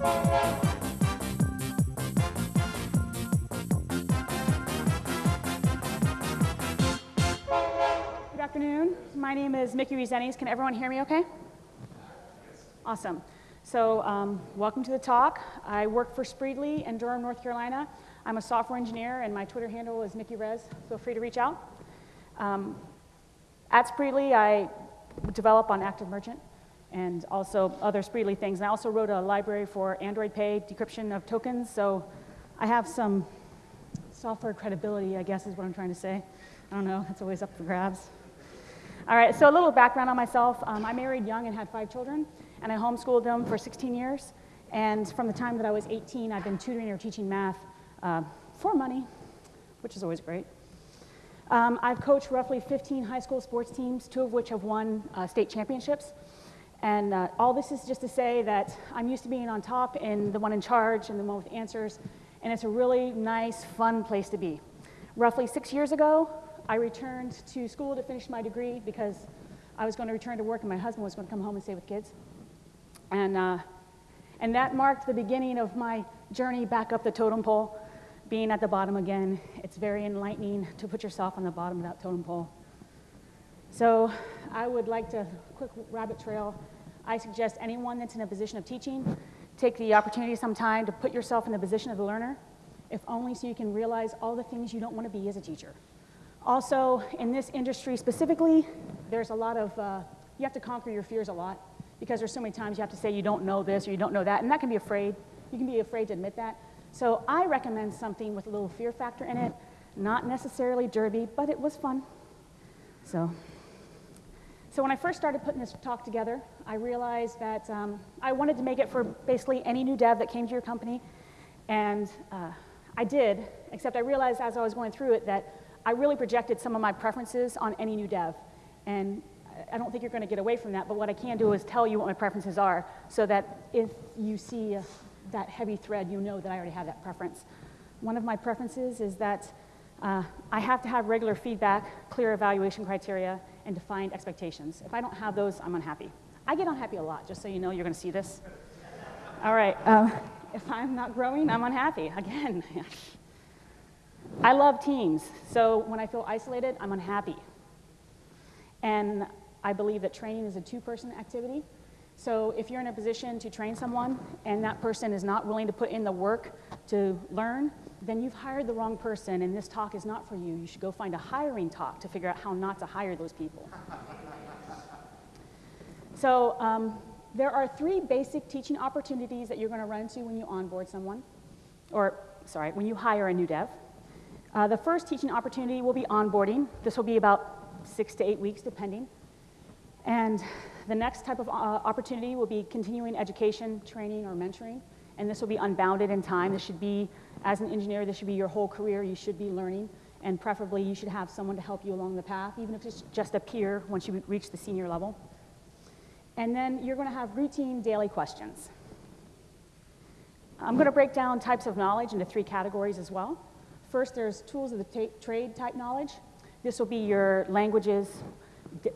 Good afternoon. My name is Mickey Rezenes. Can everyone hear me okay? Awesome. So um, welcome to the talk. I work for Spreedly in Durham, North Carolina. I'm a software engineer, and my Twitter handle is Mickey Rez. Feel free to reach out. Um, at Spreedly, I develop on Active Merchant and also other Spreedly things. And I also wrote a library for Android Pay decryption of tokens. So I have some software credibility, I guess is what I'm trying to say. I don't know, it's always up for grabs. All right, so a little background on myself. Um, I married young and had five children, and I homeschooled them for 16 years. And from the time that I was 18, I've been tutoring or teaching math uh, for money, which is always great. Um, I've coached roughly 15 high school sports teams, two of which have won uh, state championships. And uh, all this is just to say that I'm used to being on top and the one in charge and the one with answers, and it's a really nice, fun place to be. Roughly six years ago, I returned to school to finish my degree because I was going to return to work and my husband was going to come home and stay with kids. And, uh, and that marked the beginning of my journey back up the totem pole being at the bottom again, it's very enlightening to put yourself on the bottom of that totem pole. So I would like to, quick rabbit trail, I suggest anyone that's in a position of teaching, take the opportunity sometime to put yourself in the position of the learner, if only so you can realize all the things you don't want to be as a teacher. Also, in this industry specifically, there's a lot of, uh, you have to conquer your fears a lot because there's so many times you have to say you don't know this or you don't know that, and that can be afraid. You can be afraid to admit that. So I recommend something with a little fear factor in it, not necessarily derby, but it was fun. So, so when I first started putting this talk together, I realized that um, I wanted to make it for basically any new dev that came to your company, and uh, I did, except I realized as I was going through it that I really projected some of my preferences on any new dev. And I don't think you're going to get away from that, but what I can do is tell you what my preferences are so that if you see that heavy thread, you know that I already have that preference. One of my preferences is that uh, I have to have regular feedback, clear evaluation criteria, and defined expectations. If I don't have those, I'm unhappy. I get unhappy a lot, just so you know, you're going to see this. All right, um, if I'm not growing, I'm unhappy. Again, I love teams, so when I feel isolated, I'm unhappy. And I believe that training is a two-person activity, so if you're in a position to train someone and that person is not willing to put in the work to learn, then you've hired the wrong person and this talk is not for you. You should go find a hiring talk to figure out how not to hire those people. so um, there are three basic teaching opportunities that you're going to run into when you onboard someone, or sorry, when you hire a new dev. Uh, the first teaching opportunity will be onboarding. This will be about six to eight weeks, depending. And the next type of uh, opportunity will be continuing education, training, or mentoring. And this will be unbounded in time. This should be, as an engineer, this should be your whole career. You should be learning. And preferably, you should have someone to help you along the path, even if it's just a peer once you reach the senior level. And then you're going to have routine daily questions. I'm going to break down types of knowledge into three categories as well. First, there's tools of the trade type knowledge. This will be your languages,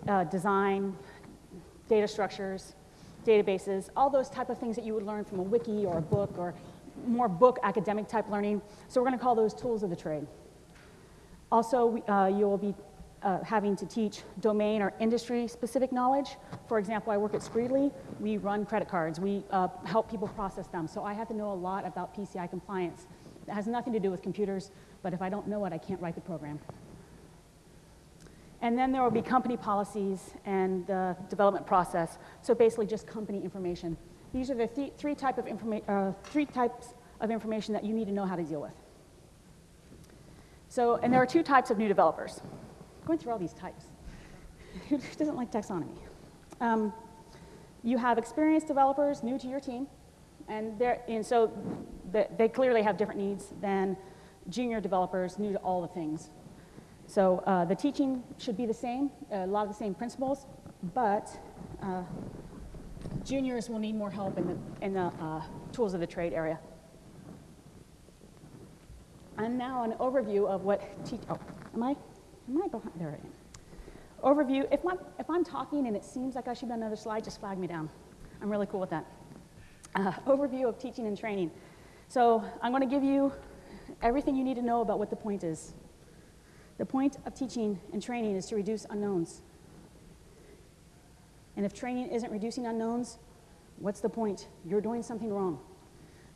uh, design, data structures, databases, all those type of things that you would learn from a wiki or a book or more book academic type learning. So we're going to call those tools of the trade. Also, uh, you'll be uh, having to teach domain or industry specific knowledge. For example, I work at Spreedly. We run credit cards. We uh, help people process them. So I have to know a lot about PCI compliance. It has nothing to do with computers, but if I don't know it, I can't write the program. And then there will be company policies and the development process. So basically just company information. These are the th three, type of uh, three types of information that you need to know how to deal with. So, and there are two types of new developers. I'm going through all these types. Who doesn't like taxonomy? Um, you have experienced developers new to your team, and, and so they clearly have different needs than junior developers new to all the things so uh, the teaching should be the same, a lot of the same principles, but uh, juniors will need more help in the, in the uh, tools of the trade area. And now an overview of what teach, oh, am I, am I behind, there I am. Overview, if, my, if I'm talking and it seems like I should be on another slide, just flag me down. I'm really cool with that. Uh, overview of teaching and training. So I'm going to give you everything you need to know about what the point is. The point of teaching and training is to reduce unknowns. And if training isn't reducing unknowns, what's the point? You're doing something wrong.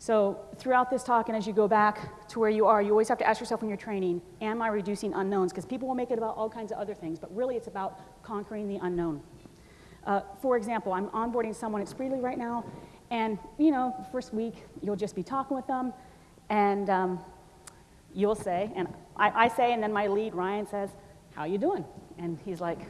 So throughout this talk and as you go back to where you are, you always have to ask yourself when you're training, am I reducing unknowns? Because people will make it about all kinds of other things, but really it's about conquering the unknown. Uh, for example, I'm onboarding someone at Spreedly right now, and you know, the first week you'll just be talking with them, and um, you'll say, and I, I, say, and then my lead Ryan says, "How are you doing?" And he's like,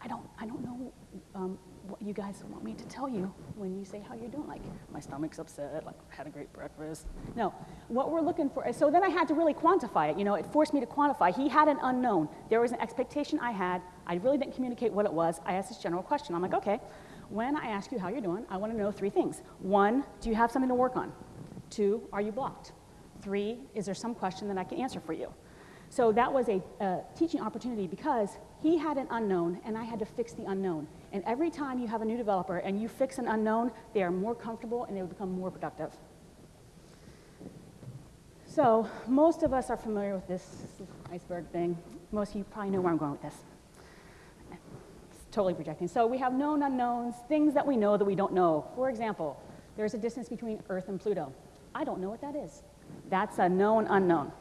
"I don't, I don't know um, what you guys want me to tell you when you say how you're doing. Like, my stomach's upset, like, had a great breakfast. No, what we're looking for, so then I had to really quantify it. You know, it forced me to quantify. He had an unknown. There was an expectation I had. I really didn't communicate what it was. I asked this general question. I'm like, okay, when I ask you how you're doing, I want to know three things. One, do you have something to work on? Two, are you blocked? Three, is there some question that I can answer for you? So that was a, a teaching opportunity because he had an unknown and I had to fix the unknown. And every time you have a new developer and you fix an unknown, they are more comfortable and they will become more productive. So most of us are familiar with this iceberg thing. Most of you probably know where I'm going with this. It's totally projecting. So we have known unknowns, things that we know that we don't know. For example, there's a distance between Earth and Pluto. I don't know what that is. That's a known unknown.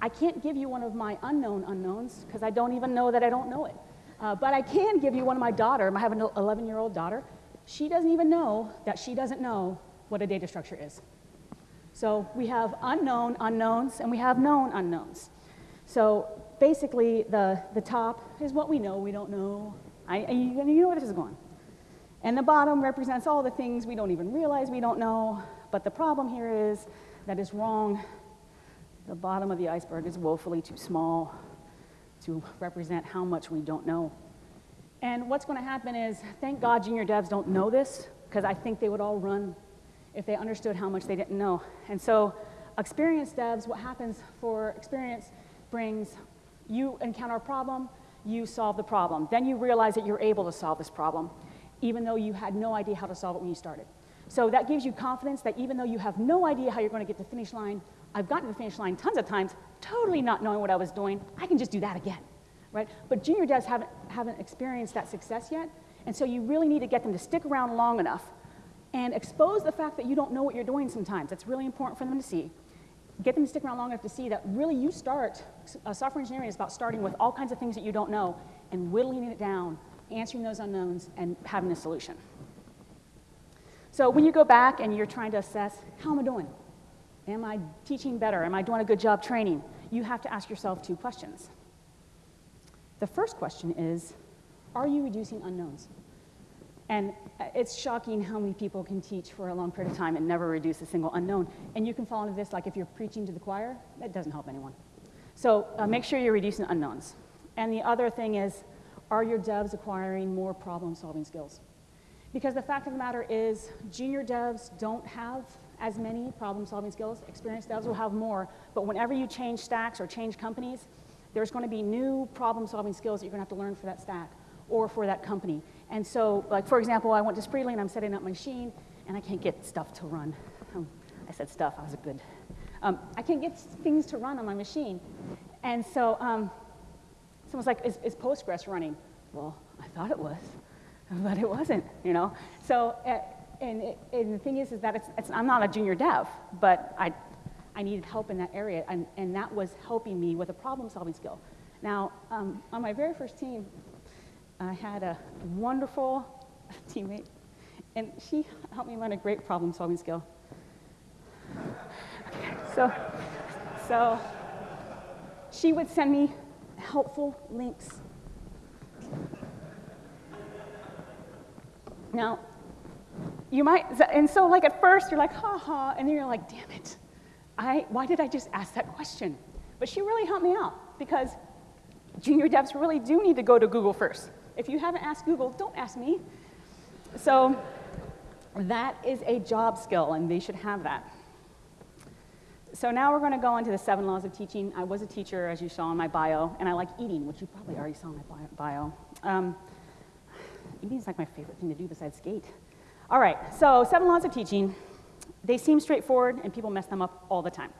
I can't give you one of my unknown unknowns because I don't even know that I don't know it. Uh, but I can give you one of my daughter. I have an 11 year old daughter. She doesn't even know that she doesn't know what a data structure is. So we have unknown unknowns and we have known unknowns. So basically, the, the top is what we know, we don't know. I, you, you know where this is going. And the bottom represents all the things we don't even realize we don't know. But the problem here is that is wrong. The bottom of the iceberg is woefully too small to represent how much we don't know. And what's going to happen is, thank God junior devs don't know this, because I think they would all run if they understood how much they didn't know. And so experienced devs, what happens for experience brings, you encounter a problem, you solve the problem. Then you realize that you're able to solve this problem, even though you had no idea how to solve it when you started. So that gives you confidence that even though you have no idea how you're going to get to the finish line, I've gotten to the finish line tons of times, totally not knowing what I was doing. I can just do that again, right? But junior devs haven't, haven't experienced that success yet, and so you really need to get them to stick around long enough and expose the fact that you don't know what you're doing sometimes. That's really important for them to see. Get them to stick around long enough to see that really you start, uh, software engineering is about starting with all kinds of things that you don't know and whittling it down, answering those unknowns, and having a solution. So when you go back and you're trying to assess, how am I doing? Am I teaching better? Am I doing a good job training? You have to ask yourself two questions. The first question is, are you reducing unknowns? And it's shocking how many people can teach for a long period of time and never reduce a single unknown. And you can fall into this like if you're preaching to the choir, that doesn't help anyone. So uh, make sure you're reducing unknowns. And the other thing is, are your devs acquiring more problem solving skills? Because the fact of the matter is, junior devs don't have as many problem solving skills. Experienced devs will have more, but whenever you change stacks or change companies, there's going to be new problem solving skills that you're going to have to learn for that stack or for that company. And so, like for example, I went to Spreedly and I'm setting up my machine and I can't get stuff to run. Um, I said stuff, I was a good. Um, I can't get things to run on my machine. And so um, someone's like, is, is Postgres running? Well, I thought it was, but it wasn't, you know? So uh, and, and the thing is, is that it's, it's, I'm not a junior dev, but I, I needed help in that area, and, and that was helping me with a problem-solving skill. Now, um, on my very first team, I had a wonderful teammate, and she helped me learn a great problem-solving skill. So, so she would send me helpful links. Now, you might, and so like at first you're like, ha ha, and then you're like, damn it, I, why did I just ask that question? But she really helped me out because junior devs really do need to go to Google first. If you haven't asked Google, don't ask me. So that is a job skill, and they should have that. So now we're going to go into the seven laws of teaching. I was a teacher, as you saw in my bio, and I like eating, which you probably already saw in my bio. Um, eating is like my favorite thing to do besides skate. All right, so seven laws of teaching. They seem straightforward and people mess them up all the time.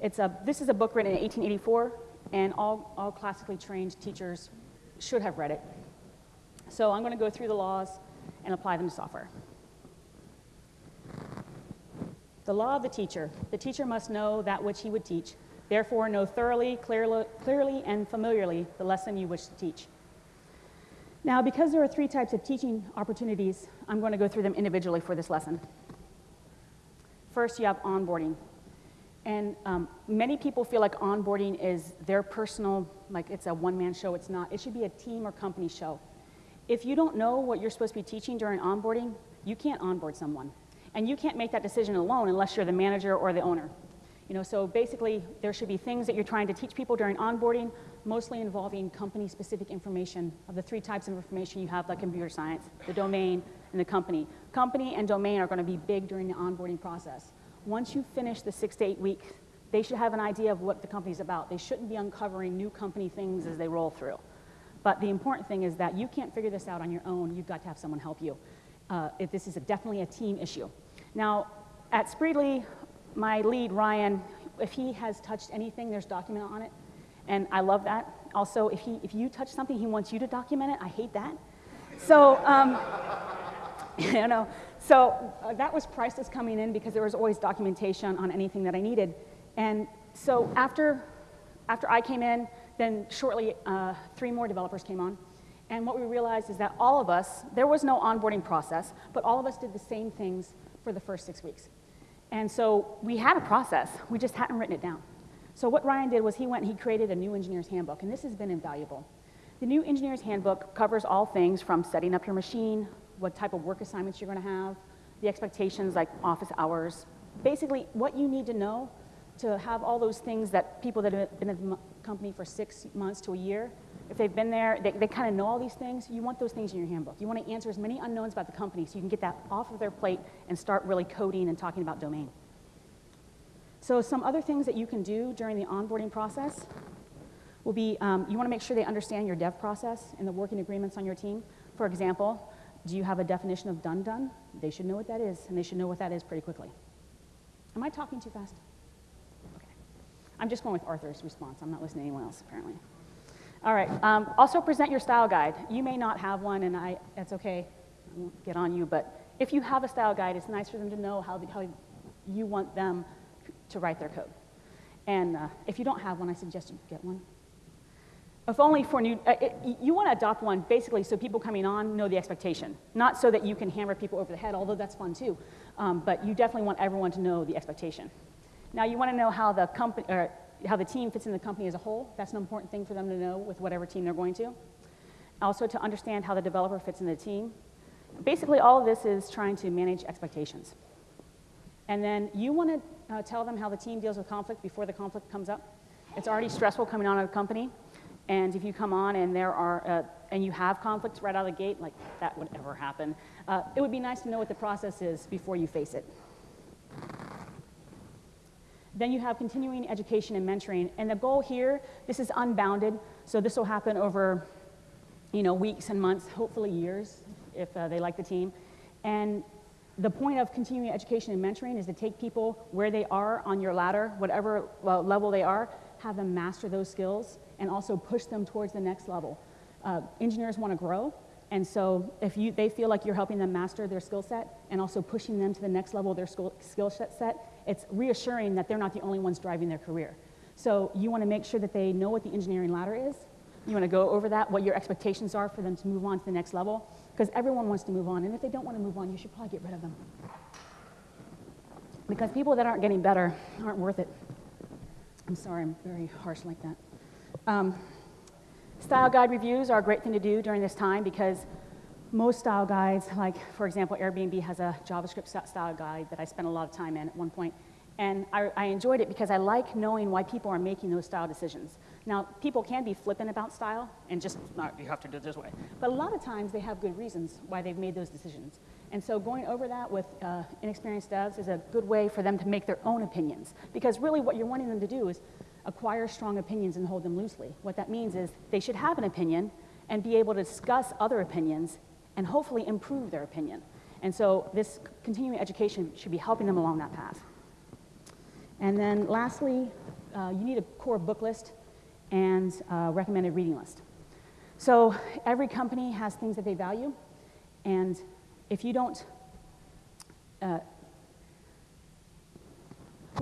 It's a, this is a book written in 1884 and all, all classically trained teachers should have read it. So I'm going to go through the laws and apply them to software. The law of the teacher. The teacher must know that which he would teach, therefore know thoroughly, clearly, clearly and familiarly the lesson you wish to teach. Now, because there are three types of teaching opportunities, I'm going to go through them individually for this lesson. First, you have onboarding. And um, many people feel like onboarding is their personal, like it's a one man show. It's not. It should be a team or company show. If you don't know what you're supposed to be teaching during onboarding, you can't onboard someone. And you can't make that decision alone unless you're the manager or the owner. You know, so basically, there should be things that you're trying to teach people during onboarding, mostly involving company-specific information of the three types of information you have, like computer science, the domain, and the company. Company and domain are going to be big during the onboarding process. Once you finish the six to eight weeks, they should have an idea of what the company's about. They shouldn't be uncovering new company things as they roll through. But the important thing is that you can't figure this out on your own. You've got to have someone help you. Uh, if this is a, definitely a team issue. Now, at Spreedly, my lead, Ryan, if he has touched anything, there's document on it. And I love that. Also, if, he, if you touch something, he wants you to document it. I hate that. So, um, you know, so uh, that was priceless coming in because there was always documentation on anything that I needed. And so after, after I came in, then shortly uh, three more developers came on. And what we realized is that all of us, there was no onboarding process, but all of us did the same things for the first six weeks. And so we had a process, we just hadn't written it down. So what Ryan did was he went and he created a new engineer's handbook, and this has been invaluable. The new engineer's handbook covers all things from setting up your machine, what type of work assignments you're going to have, the expectations like office hours, basically what you need to know to have all those things that people that have been at the company for six months to a year, if they've been there, they, they kind of know all these things, you want those things in your handbook. You want to answer as many unknowns about the company so you can get that off of their plate and start really coding and talking about domain. So some other things that you can do during the onboarding process will be um, you want to make sure they understand your dev process and the working agreements on your team. For example, do you have a definition of done done? They should know what that is, and they should know what that is pretty quickly. Am I talking too fast? Okay. I'm just going with Arthur's response. I'm not listening to anyone else, apparently. All right. Um, also present your style guide. You may not have one, and I, that's okay. I won't get on you, but if you have a style guide, it's nice for them to know how, the, how you want them to write their code. And uh, if you don't have one, I suggest you get one. If only for new, uh, it, you want to adopt one basically so people coming on know the expectation, not so that you can hammer people over the head, although that's fun too. Um, but you definitely want everyone to know the expectation. Now you want to know how the company, or how the team fits in the company as a whole. That's an important thing for them to know with whatever team they're going to. Also to understand how the developer fits in the team. Basically, all of this is trying to manage expectations. And then you want to uh, tell them how the team deals with conflict before the conflict comes up. It's already stressful coming on a company. And if you come on and there are, uh, and you have conflicts right out of the gate, like that would ever happen, uh, it would be nice to know what the process is before you face it. Then you have continuing education and mentoring. And the goal here, this is unbounded, so this will happen over you know, weeks and months, hopefully years, if uh, they like the team. And the point of continuing education and mentoring is to take people where they are on your ladder, whatever level they are, have them master those skills, and also push them towards the next level. Uh, engineers want to grow, and so if you, they feel like you're helping them master their skill set and also pushing them to the next level of their skill, skill set, it's reassuring that they're not the only ones driving their career. So you want to make sure that they know what the engineering ladder is. You want to go over that, what your expectations are for them to move on to the next level, because everyone wants to move on. And if they don't want to move on, you should probably get rid of them. Because people that aren't getting better aren't worth it. I'm sorry, I'm very harsh like that. Um, style guide reviews are a great thing to do during this time because most style guides, like for example, Airbnb has a JavaScript style guide that I spent a lot of time in at one point. And I, I, enjoyed it because I like knowing why people are making those style decisions. Now, people can be flippant about style and just, no, you have to do it this way. But a lot of times they have good reasons why they've made those decisions. And so going over that with uh, inexperienced devs is a good way for them to make their own opinions. Because really what you're wanting them to do is acquire strong opinions and hold them loosely. What that means is they should have an opinion and be able to discuss other opinions and hopefully improve their opinion. And so this continuing education should be helping them along that path. And then lastly, uh, you need a core book list and recommended reading list. So every company has things that they value, and if you don't, uh,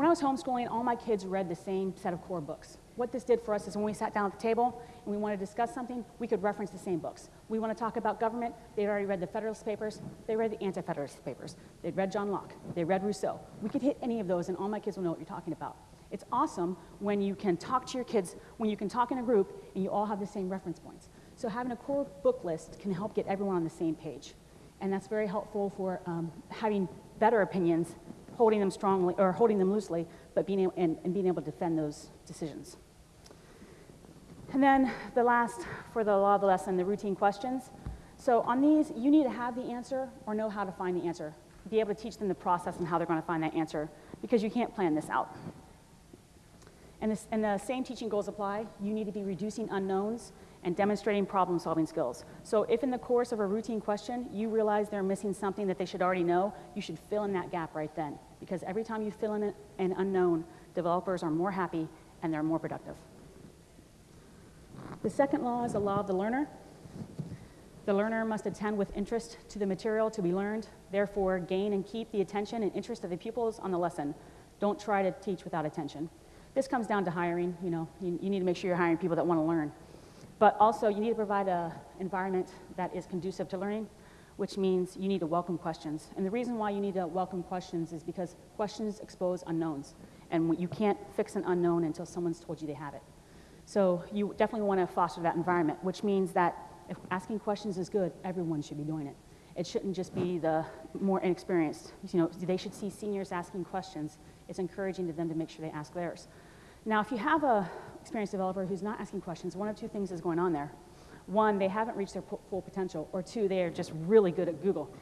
when I was homeschooling, all my kids read the same set of core books. What this did for us is when we sat down at the table and we wanted to discuss something, we could reference the same books. We want to talk about government, they'd already read the Federalist Papers, they read the Anti-Federalist Papers, they'd read John Locke, they read Rousseau. We could hit any of those and all my kids will know what you're talking about. It's awesome when you can talk to your kids, when you can talk in a group and you all have the same reference points. So having a core book list can help get everyone on the same page. And that's very helpful for um, having better opinions holding them strongly or holding them loosely, but being able, and, and being able to defend those decisions. And then the last for the law of the lesson, the routine questions. So on these, you need to have the answer or know how to find the answer. Be able to teach them the process and how they're going to find that answer because you can't plan this out. And, this, and the same teaching goals apply. You need to be reducing unknowns and demonstrating problem solving skills. So if in the course of a routine question you realize they're missing something that they should already know, you should fill in that gap right then. Because every time you fill in an unknown, developers are more happy and they're more productive. The second law is the law of the learner. The learner must attend with interest to the material to be learned, therefore gain and keep the attention and interest of the pupils on the lesson. Don't try to teach without attention. This comes down to hiring, you know, you, you need to make sure you're hiring people that want to learn. But also, you need to provide an environment that is conducive to learning, which means you need to welcome questions. And the reason why you need to welcome questions is because questions expose unknowns. And you can't fix an unknown until someone's told you they have it. So you definitely want to foster that environment, which means that if asking questions is good, everyone should be doing it. It shouldn't just be the more inexperienced. You know, they should see seniors asking questions. It's encouraging to them to make sure they ask theirs. Now, if you have a experienced developer who's not asking questions, one of two things is going on there. One, they haven't reached their full potential, or two, they are just really good at Google.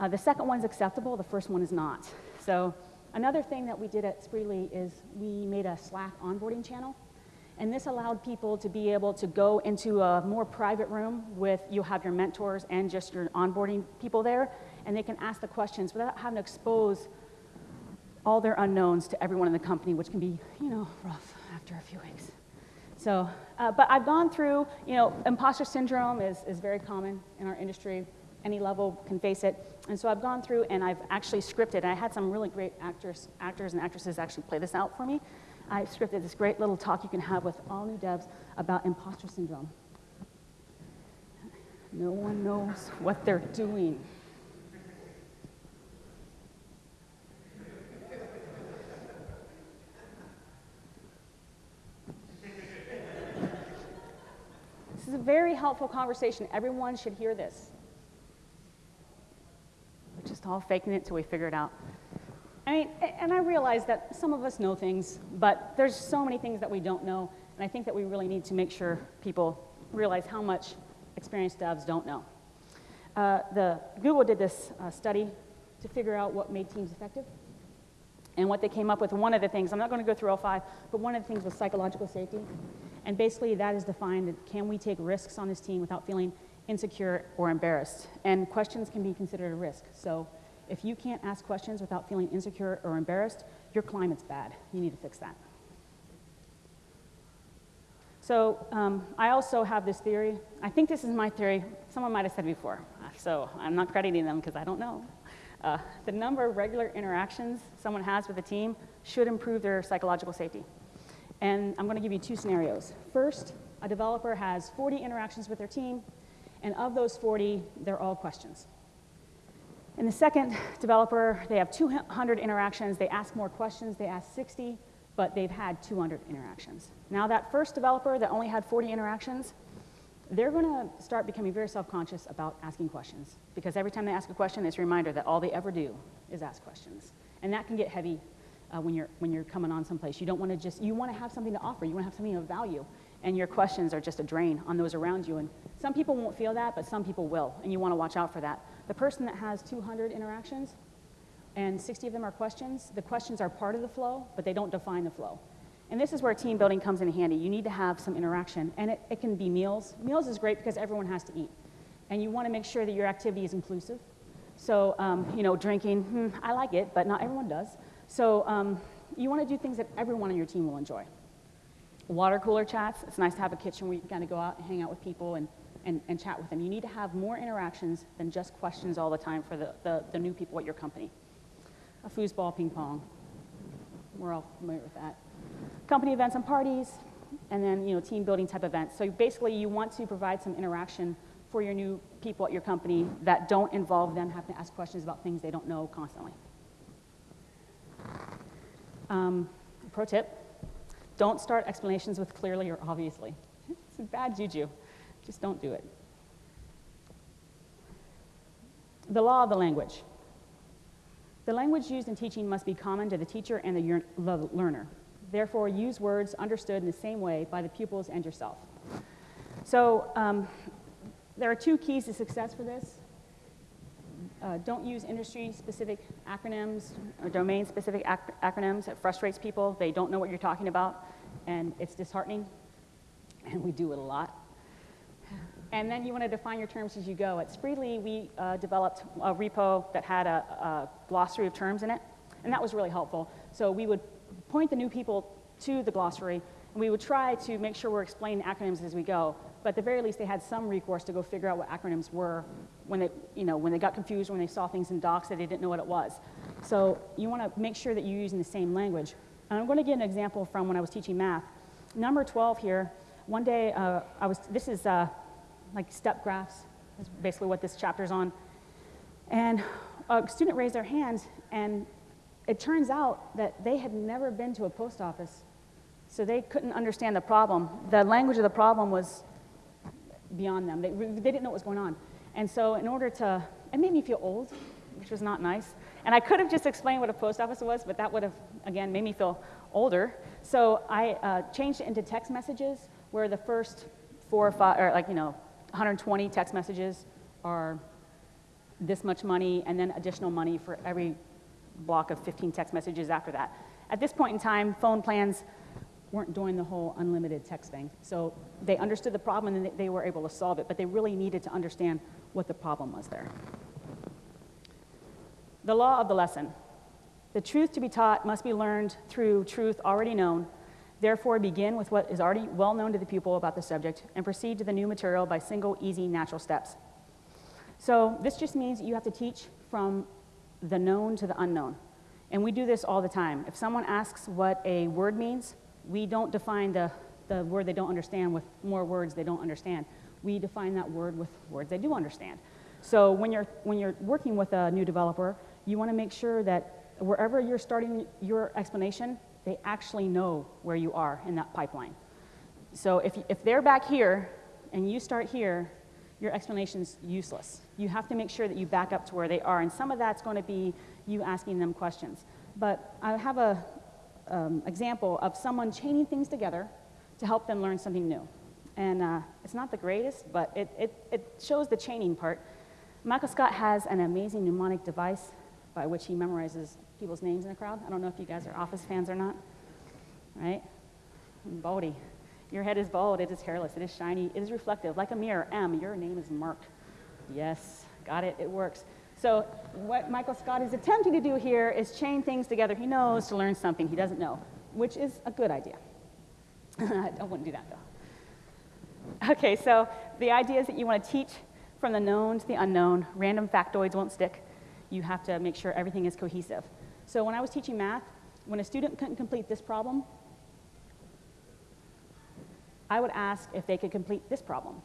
Uh, the second one's acceptable, the first one is not. So another thing that we did at Spreedly is we made a Slack onboarding channel. And this allowed people to be able to go into a more private room with, you'll have your mentors and just your onboarding people there, and they can ask the questions without having to expose all their unknowns to everyone in the company, which can be, you know, rough after a few weeks. So, uh, but I've gone through, you know, imposter syndrome is, is very common in our industry. Any level can face it. And so I've gone through and I've actually scripted, and I had some really great actors, actors and actresses actually play this out for me. I scripted this great little talk you can have with all new devs about imposter syndrome. No one knows what they're doing. This is a very helpful conversation. Everyone should hear this. We're just all faking it till we figure it out. I mean, and I realize that some of us know things, but there's so many things that we don't know, and I think that we really need to make sure people realize how much experienced devs don't know. Uh, the, Google did this uh, study to figure out what made teams effective. And what they came up with, one of the things, I'm not going to go through all five, but one of the things was psychological safety. And basically, that is defined can we take risks on this team without feeling insecure or embarrassed? And questions can be considered a risk. So if you can't ask questions without feeling insecure or embarrassed, your climate's bad. You need to fix that. So um, I also have this theory. I think this is my theory. Someone might have said before, so I'm not crediting them because I don't know. Uh, the number of regular interactions someone has with a team should improve their psychological safety. And I'm going to give you two scenarios. First, a developer has 40 interactions with their team, and of those 40, they're all questions. And the second developer, they have 200 interactions, they ask more questions, they ask 60, but they've had 200 interactions. Now that first developer that only had 40 interactions, they're going to start becoming very self-conscious about asking questions because every time they ask a question, it's a reminder that all they ever do is ask questions. And that can get heavy uh, when, you're, when you're coming on someplace. You don't want to just, you want to have something to offer. You want to have something of value. And your questions are just a drain on those around you. And some people won't feel that, but some people will. And you want to watch out for that. The person that has 200 interactions and 60 of them are questions, the questions are part of the flow, but they don't define the flow. And this is where team building comes in handy. You need to have some interaction. And it, it can be meals. Meals is great because everyone has to eat. And you want to make sure that your activity is inclusive. So, um, you know, drinking, hmm, I like it, but not everyone does. So um, you want to do things that everyone on your team will enjoy. Water cooler chats, it's nice to have a kitchen where you can kind of go out and hang out with people and, and, and chat with them. You need to have more interactions than just questions all the time for the, the, the new people at your company. A foosball, ping pong, we're all familiar with that. Company events and parties, and then you know, team building type events. So basically you want to provide some interaction for your new people at your company that don't involve them having to ask questions about things they don't know constantly. Um, pro tip, don't start explanations with clearly or obviously. It's a bad juju. Just don't do it. The law of the language. The language used in teaching must be common to the teacher and the, the learner. Therefore, use words understood in the same way by the pupils and yourself. So um, there are two keys to success for this. Uh, don't use industry-specific acronyms or domain-specific ac acronyms. It frustrates people. They don't know what you're talking about, and it's disheartening, and we do it a lot. And then you want to define your terms as you go. At Spreedly, we uh, developed a repo that had a, a, glossary of terms in it, and that was really helpful. So we would point the new people to the glossary, and we would try to make sure we're explaining acronyms as we go. But at the very least, they had some recourse to go figure out what acronyms were when they, you know, when they got confused, when they saw things in docs that they didn't know what it was. So you want to make sure that you're using the same language. And I'm going to give an example from when I was teaching math. Number 12 here, one day uh, I was, this is uh, like step graphs, is basically what this chapter's on. And a student raised their hand, and it turns out that they had never been to a post office, so they couldn't understand the problem. The language of the problem was beyond them. They, they didn't know what was going on. And so in order to, it made me feel old, which was not nice. And I could have just explained what a post office was, but that would have, again, made me feel older. So I uh, changed it into text messages where the first four or five, or like, you know, 120 text messages are this much money and then additional money for every block of 15 text messages after that. At this point in time, phone plans weren't doing the whole unlimited text thing. So they understood the problem and they were able to solve it, but they really needed to understand what the problem was there. The law of the lesson. The truth to be taught must be learned through truth already known Therefore, begin with what is already well known to the pupil about the subject and proceed to the new material by single, easy, natural steps. So this just means you have to teach from the known to the unknown. And we do this all the time. If someone asks what a word means, we don't define the, the word they don't understand with more words they don't understand. We define that word with words they do understand. So when you're, when you're working with a new developer, you want to make sure that wherever you're starting your explanation, they actually know where you are in that pipeline. So if, if they're back here and you start here, your explanation's useless. You have to make sure that you back up to where they are, and some of that's going to be you asking them questions. But I have an um, example of someone chaining things together to help them learn something new. And uh, it's not the greatest, but it, it, it shows the chaining part. Michael Scott has an amazing mnemonic device by which he memorizes people's names in the crowd. I don't know if you guys are Office fans or not, right? Baldy. Your head is bald, it is hairless, it is shiny, it is reflective, like a mirror. M, your name is Mark. Yes, got it, it works. So what Michael Scott is attempting to do here is chain things together. He knows to learn something he doesn't know, which is a good idea. I wouldn't do that though. Okay, so the idea is that you want to teach from the known to the unknown. Random factoids won't stick. You have to make sure everything is cohesive. So when I was teaching math, when a student couldn't complete this problem, I would ask if they could complete this problem.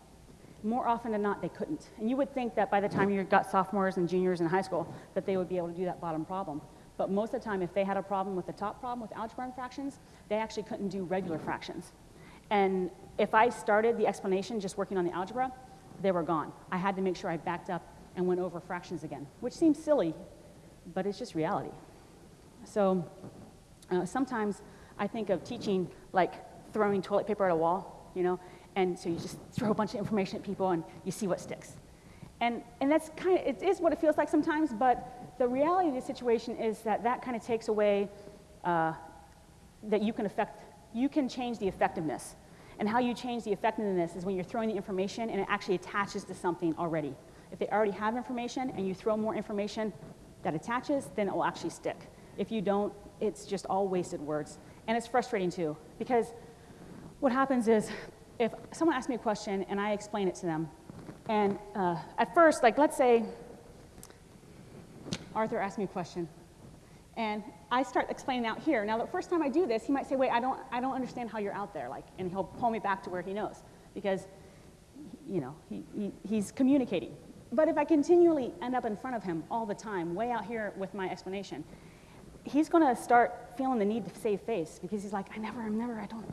More often than not, they couldn't. And you would think that by the time you got sophomores and juniors in high school, that they would be able to do that bottom problem. But most of the time, if they had a problem with the top problem with algebra and fractions, they actually couldn't do regular fractions. And if I started the explanation just working on the algebra, they were gone. I had to make sure I backed up and went over fractions again, which seems silly, but it's just reality. So uh, sometimes I think of teaching like throwing toilet paper at a wall, you know, and so you just throw a bunch of information at people and you see what sticks. And, and that's kind of, it is what it feels like sometimes, but the reality of the situation is that that kind of takes away uh, that you can affect, you can change the effectiveness. And how you change the effectiveness is when you're throwing the information and it actually attaches to something already. If they already have information and you throw more information that attaches, then it will actually stick. If you don't, it's just all wasted words. And it's frustrating too, because what happens is if someone asks me a question and I explain it to them, and uh, at first, like let's say Arthur asked me a question, and I start explaining out here. Now, the first time I do this, he might say, wait, I don't, I don't understand how you're out there, like, and he'll pull me back to where he knows, because, you know, he, he, he's communicating. But if I continually end up in front of him all the time, way out here with my explanation, he's going to start feeling the need to save face because he's like, I never, I'm never, I don't,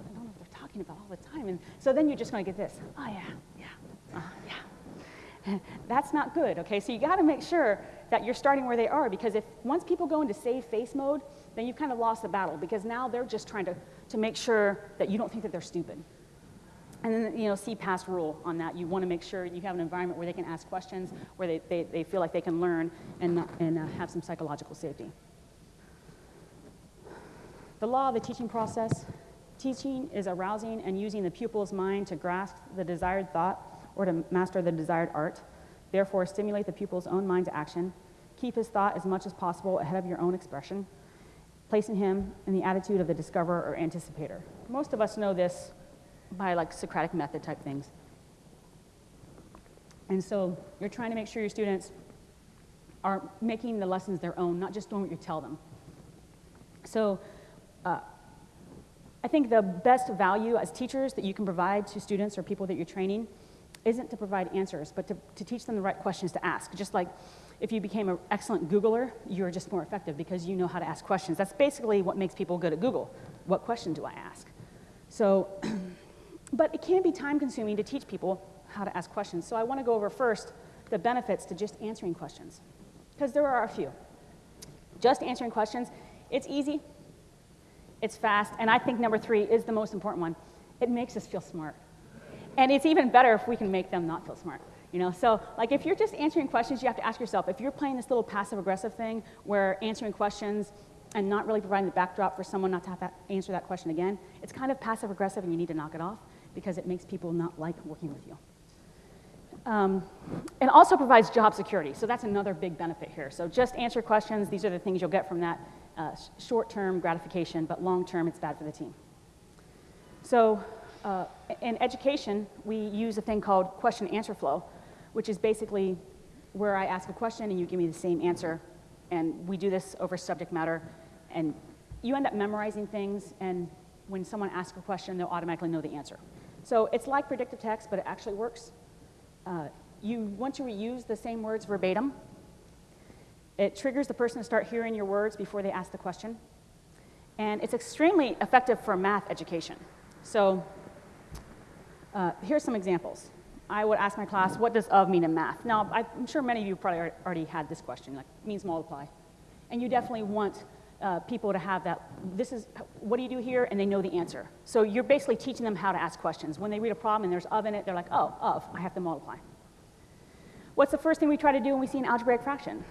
Talking about all the time. And so then you're just going to get this, oh yeah, yeah, uh, yeah. That's not good, okay? So you got to make sure that you're starting where they are because if once people go into save face mode, then you've kind of lost the battle because now they're just trying to, to make sure that you don't think that they're stupid. And then, you know, CPAS rule on that. You want to make sure you have an environment where they can ask questions, where they, they, they feel like they can learn and, and uh, have some psychological safety. The law of the teaching process. Teaching is arousing and using the pupil's mind to grasp the desired thought or to master the desired art. Therefore, stimulate the pupil's own mind to action. Keep his thought as much as possible ahead of your own expression, placing him in the attitude of the discoverer or anticipator. Most of us know this by like Socratic method type things. And so you're trying to make sure your students are making the lessons their own, not just doing what you tell them. So uh, I think the best value as teachers that you can provide to students or people that you're training isn't to provide answers, but to, to teach them the right questions to ask. Just like if you became an excellent Googler, you're just more effective because you know how to ask questions. That's basically what makes people good at Google. What question do I ask? So, but it can be time consuming to teach people how to ask questions. So I want to go over first the benefits to just answering questions, because there are a few. Just answering questions, it's easy, it's fast, and I think number three is the most important one. It makes us feel smart. And it's even better if we can make them not feel smart. You know, so like if you're just answering questions, you have to ask yourself, if you're playing this little passive aggressive thing where answering questions and not really providing the backdrop for someone not to have to answer that question again, it's kind of passive aggressive and you need to knock it off because it makes people not like working with you. Um, and also provides job security. So that's another big benefit here. So just answer questions. These are the things you'll get from that uh, short-term gratification, but long-term it's bad for the team. So uh, in education, we use a thing called question answer flow, which is basically where I ask a question and you give me the same answer. And we do this over subject matter. And you end up memorizing things, and when someone asks a question, they'll automatically know the answer. So it's like predictive text, but it actually works. Uh, you want to reuse the same words verbatim. It triggers the person to start hearing your words before they ask the question. And it's extremely effective for math education. So uh, here's some examples. I would ask my class, what does of mean in math? Now, I'm sure many of you probably already had this question, like means multiply. And you definitely want uh, people to have that, this is, what do you do here? And they know the answer. So you're basically teaching them how to ask questions. When they read a problem and there's of in it, they're like, oh, of, I have to multiply. What's the first thing we try to do when we see an algebraic fraction?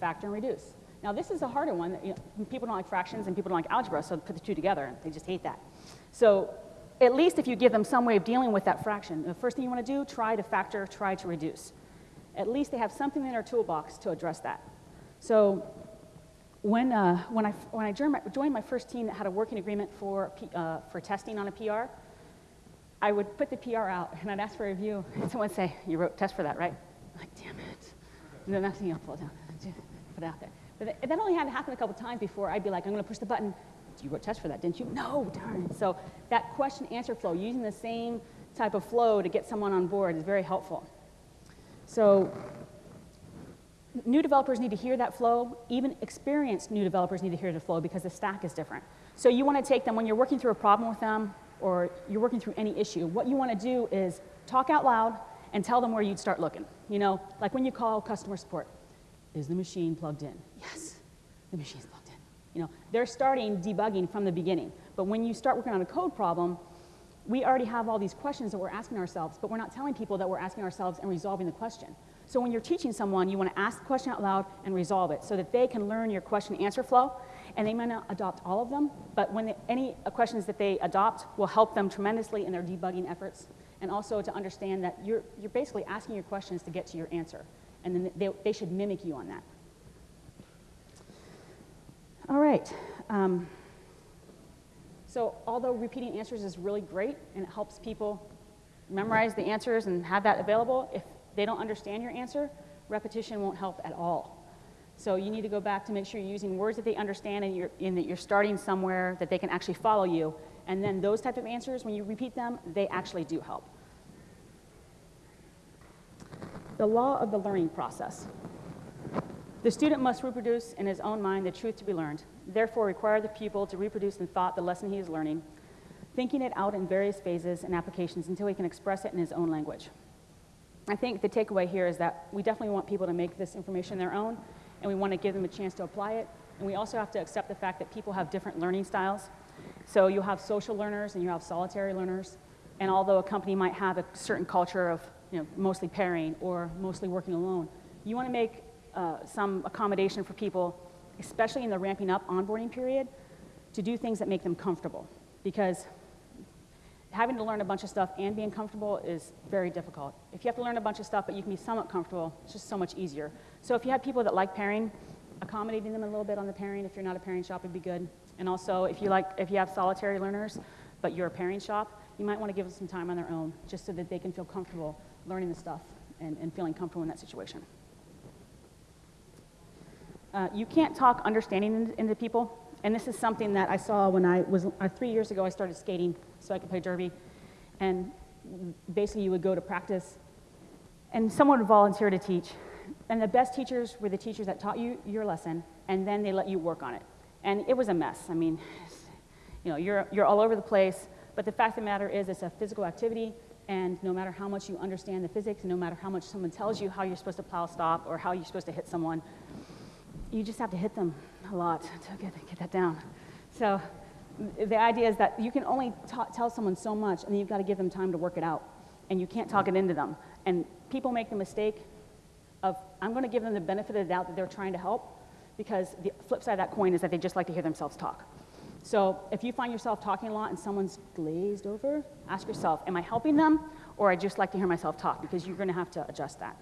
Factor and reduce. Now this is a harder one. That, you know, people don't like fractions and people don't like algebra, so put the two together, they just hate that. So at least if you give them some way of dealing with that fraction, the first thing you want to do, try to factor, try to reduce. At least they have something in their toolbox to address that. So when, uh, when, I, when I joined my, joined my, first team that had a working agreement for, uh, for testing on a PR, I would put the PR out and I'd ask for a review, and someone would say, You wrote test for that, right? I'm like, damn it. And then that's, know, pull down, put out there. But that only had to happen a couple times before I'd be like, I'm going to push the button, you wrote tests for that, didn't you? No, darn. So that question answer flow, using the same type of flow to get someone on board is very helpful. So new developers need to hear that flow. Even experienced new developers need to hear the flow because the stack is different. So you want to take them when you're working through a problem with them or you're working through any issue, what you want to do is talk out loud and tell them where you'd start looking. You know, like when you call customer support, is the machine plugged in? Yes, the machine's plugged in. You know, they're starting debugging from the beginning. But when you start working on a code problem, we already have all these questions that we're asking ourselves, but we're not telling people that we're asking ourselves and resolving the question. So when you're teaching someone, you want to ask the question out loud and resolve it so that they can learn your question answer flow. And they might not adopt all of them, but when they, any uh, questions that they adopt will help them tremendously in their debugging efforts and also to understand that you're, you're basically asking your questions to get to your answer. And then they, they should mimic you on that. All right. Um, so although repeating answers is really great and it helps people memorize the answers and have that available, if they don't understand your answer, repetition won't help at all. So you need to go back to make sure you're using words that they understand and, you're, and that you're starting somewhere that they can actually follow you. And then those type of answers, when you repeat them, they actually do help. The law of the learning process. The student must reproduce in his own mind the truth to be learned, therefore require the pupil to reproduce in thought the lesson he is learning, thinking it out in various phases and applications until he can express it in his own language. I think the takeaway here is that we definitely want people to make this information their own, and we want to give them a chance to apply it. And we also have to accept the fact that people have different learning styles. So you have social learners and you have solitary learners. And although a company might have a certain culture of you know, mostly pairing or mostly working alone, you want to make uh, some accommodation for people, especially in the ramping up onboarding period, to do things that make them comfortable. Because having to learn a bunch of stuff and being comfortable is very difficult. If you have to learn a bunch of stuff but you can be somewhat comfortable, it's just so much easier. So if you have people that like pairing, accommodating them a little bit on the pairing if you're not a pairing shop would be good. And also if you like if you have solitary learners but you're a pairing shop, you might want to give them some time on their own just so that they can feel comfortable learning the stuff and, and feeling comfortable in that situation. Uh, you can't talk understanding into people. And this is something that I saw when I was, uh, three years ago, I started skating so I could play derby. And basically, you would go to practice, and someone would volunteer to teach. And the best teachers were the teachers that taught you your lesson, and then they let you work on it. And it was a mess. I mean, you know, you're, you're all over the place. But the fact of the matter is, it's a physical activity, and no matter how much you understand the physics, and no matter how much someone tells you how you're supposed to plow stop or how you're supposed to hit someone, you just have to hit them a lot to get, get that down. So the idea is that you can only tell someone so much, and then you've got to give them time to work it out. And you can't talk it into them. And people make the mistake of, I'm going to give them the benefit of the doubt that they're trying to help, because the flip side of that coin is that they just like to hear themselves talk. So if you find yourself talking a lot and someone's glazed over, ask yourself, am I helping them, or I just like to hear myself talk? Because you're going to have to adjust that.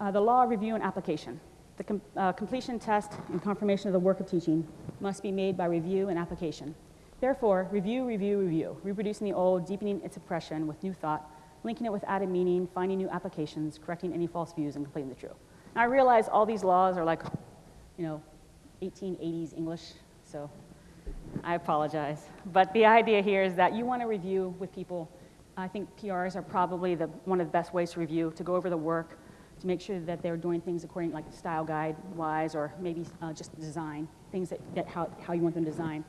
Uh, the law, review, and application. The com uh, completion test and confirmation of the work of teaching must be made by review and application. Therefore, review, review, review, reproducing the old, deepening its impression with new thought, linking it with added meaning, finding new applications, correcting any false views, and completing the true. Now, I realize all these laws are like, you know, 1880s English, so I apologize. But the idea here is that you want to review with people. I think PRs are probably the, one of the best ways to review, to go over the work, to make sure that they're doing things according like style guide wise or maybe uh, just design, things that, that how, how you want them to design.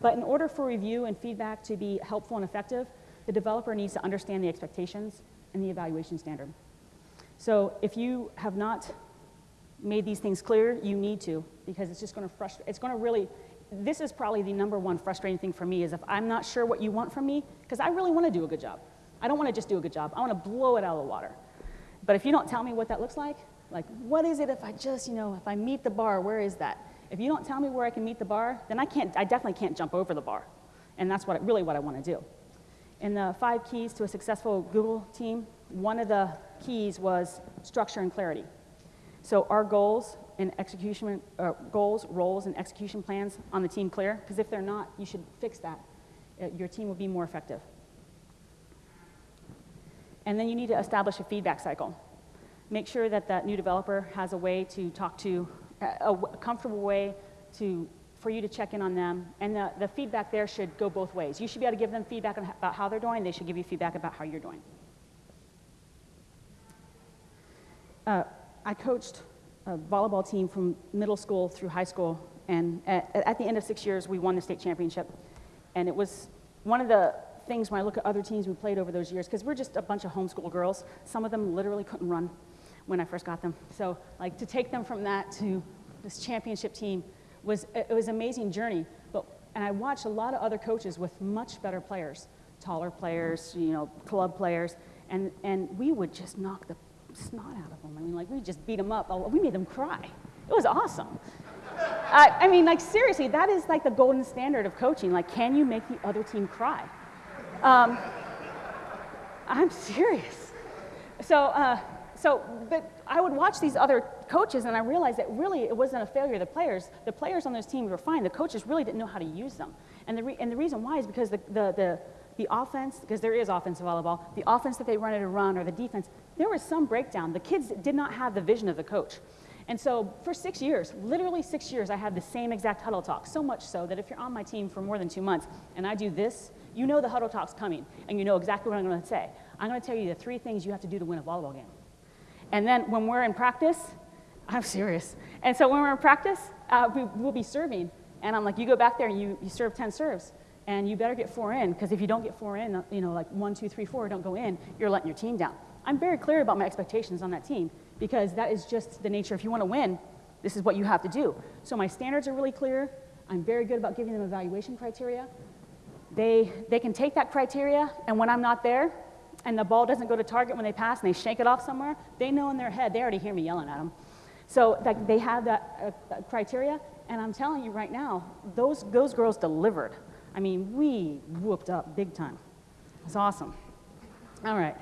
But in order for review and feedback to be helpful and effective, the developer needs to understand the expectations and the evaluation standard. So if you have not made these things clear, you need to, because it's just going to frustrate, it's going to really, this is probably the number one frustrating thing for me is if I'm not sure what you want from me, because I really want to do a good job. I don't want to just do a good job. I want to blow it out of the water. But if you don't tell me what that looks like, like what is it if I just, you know, if I meet the bar, where is that? If you don't tell me where I can meet the bar, then I can't, I definitely can't jump over the bar. And that's what, really what I want to do. In the five keys to a successful Google team, one of the keys was structure and clarity. So our goals and execution, uh, goals, roles, and execution plans on the team clear? Because if they're not, you should fix that. Uh, your team will be more effective. And then you need to establish a feedback cycle. Make sure that that new developer has a way to talk to, a, a comfortable way to, for you to check in on them. And the, the feedback there should go both ways. You should be able to give them feedback about how they're doing. They should give you feedback about how you're doing. Uh, I coached a volleyball team from middle school through high school. And at, at the end of six years, we won the state championship. And it was one of the things when I look at other teams we played over those years, because we're just a bunch of homeschool girls. Some of them literally couldn't run when I first got them. So like to take them from that to this championship team was, it was an amazing journey. But, and I watched a lot of other coaches with much better players, taller players, you know, club players, and, and we would just knock the snot out of them. I mean, like we just beat them up. We made them cry. It was awesome. I, I mean, like seriously, that is like the golden standard of coaching. Like, can you make the other team cry? Um, I'm serious. So, uh, so, but I would watch these other coaches and I realized that really it wasn't a failure of the players. The players on those teams were fine. The coaches really didn't know how to use them. And the, and the reason why is because the, the, the, the offense, because there is offensive volleyball, the offense that they wanted to run or the defense, there was some breakdown. The kids did not have the vision of the coach. And so for six years, literally six years, I had the same exact huddle talk. So much so that if you're on my team for more than two months and I do this, you know the huddle talk's coming and you know exactly what I'm to say. I'm going to tell you the three things you have to do to win a volleyball game. And then when we're in practice, I'm serious. And so when we're in practice, uh, we, will be serving. And I'm like, you go back there and you, you serve 10 serves. And you better get four in, because if you don't get four in, you know, like one, two, three, four don't go in, you're letting your team down. I'm very clear about my expectations on that team because that is just the nature. If you want to win, this is what you have to do. So my standards are really clear. I'm very good about giving them evaluation criteria. They, they can take that criteria, and when I'm not there, and the ball doesn't go to target when they pass and they shake it off somewhere, they know in their head, they already hear me yelling at them. So they have that uh, criteria, and I'm telling you right now, those, those girls delivered. I mean, we whooped up big time. It's awesome. All right.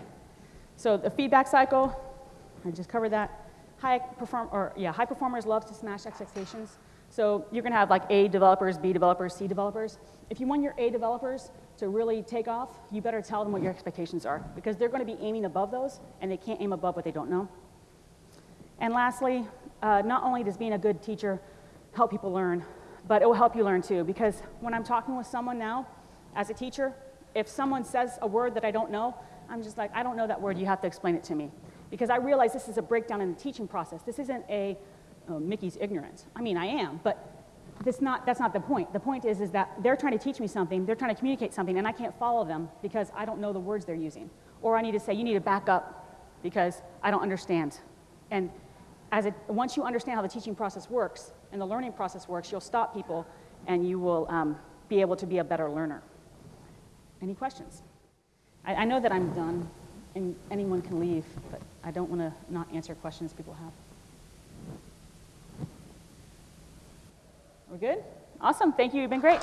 So the feedback cycle, I just covered that. High perform or yeah, high performers love to smash expectations. So you're going to have like A developers, B developers, C developers. If you want your A developers to really take off, you better tell them what your expectations are because they're going to be aiming above those and they can't aim above what they don't know. And lastly, uh, not only does being a good teacher help people learn, but it will help you learn too because when I'm talking with someone now as a teacher, if someone says a word that I don't know, I'm just like, I don't know that word, you have to explain it to me. Because I realize this is a breakdown in the teaching process. This isn't a oh, Mickey's ignorance. I mean, I am, but that's not, that's not the point. The point is, is that they're trying to teach me something, they're trying to communicate something, and I can't follow them because I don't know the words they're using. Or I need to say, you need to back up because I don't understand. And as it, once you understand how the teaching process works and the learning process works, you'll stop people and you will um, be able to be a better learner. Any questions? I, I know that I'm done and anyone can leave, but I don't want to not answer questions people have. We're good? Awesome. Thank you. You've been great.